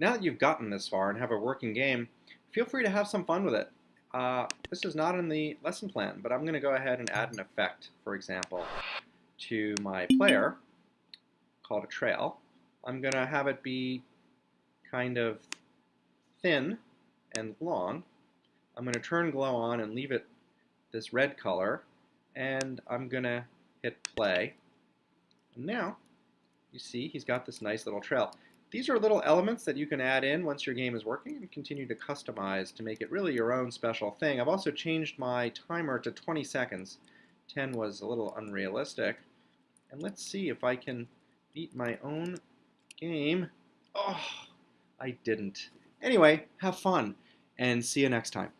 now that you've gotten this far and have a working game, feel free to have some fun with it. Uh, this is not in the lesson plan, but I'm going to go ahead and add an effect, for example, to my player called a trail. I'm going to have it be kind of thin and long. I'm going to turn glow on and leave it this red color, and I'm going to hit play. And now, you see, he's got this nice little trail. These are little elements that you can add in once your game is working and continue to customize to make it really your own special thing. I've also changed my timer to 20 seconds. 10 was a little unrealistic. And let's see if I can beat my own game. Oh, I didn't. Anyway, have fun and see you next time.